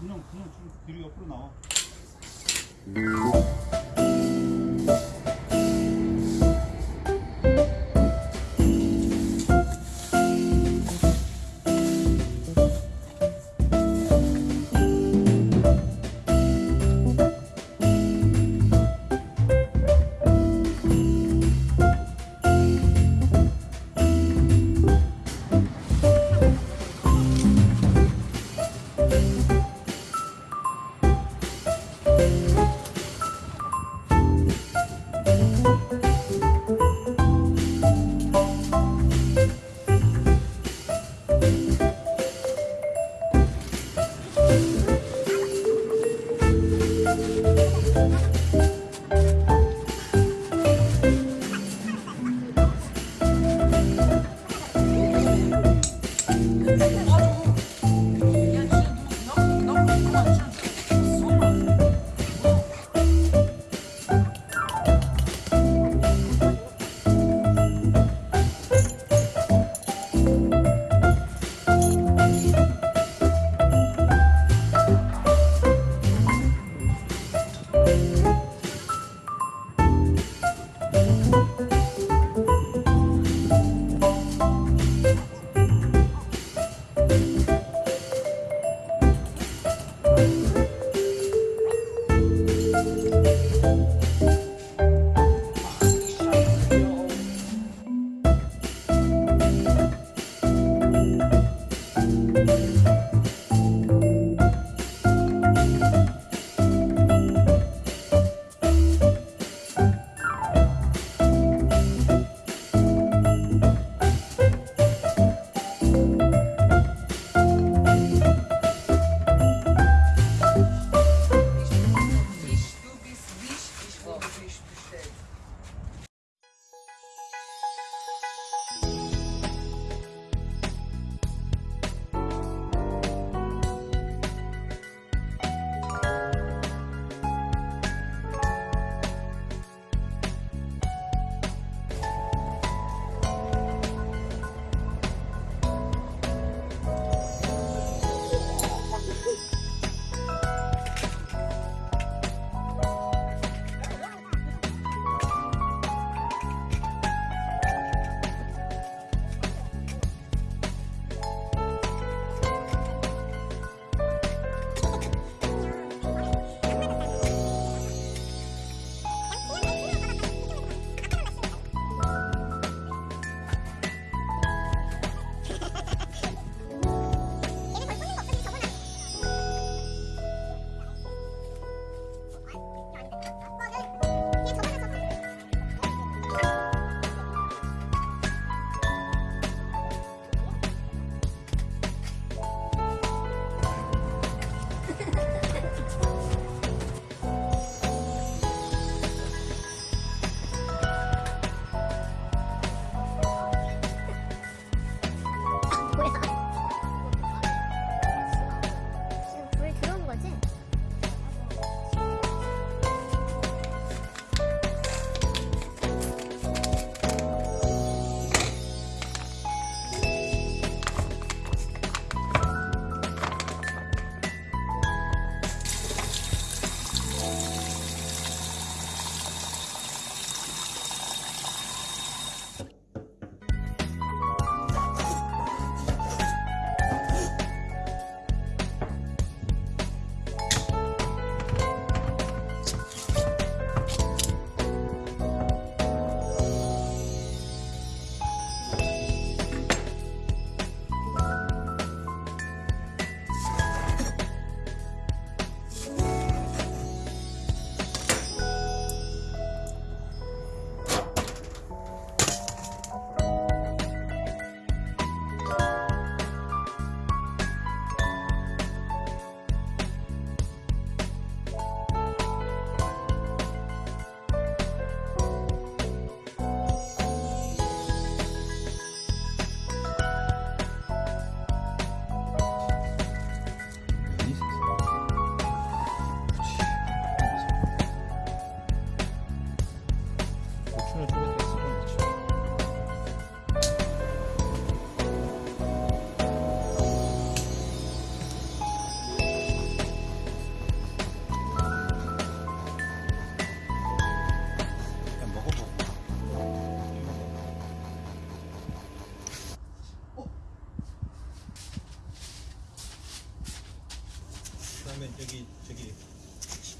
그냥 그냥 좀 뒤로 옆으로 나와. with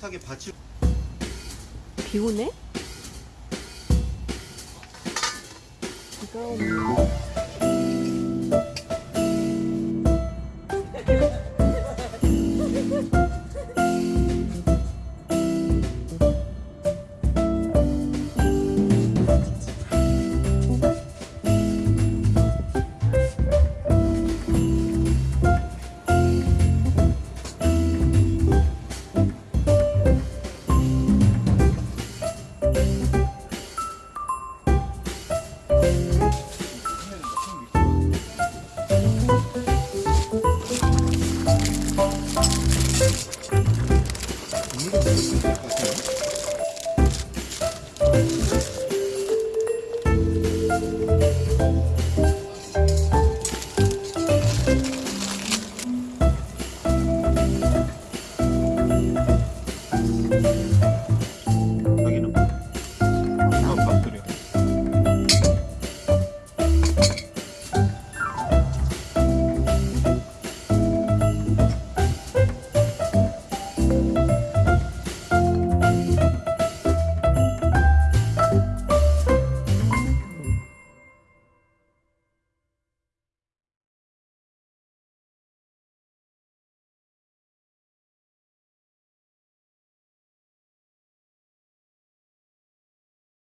식탁에 받칠 비 오네? 비가 오네.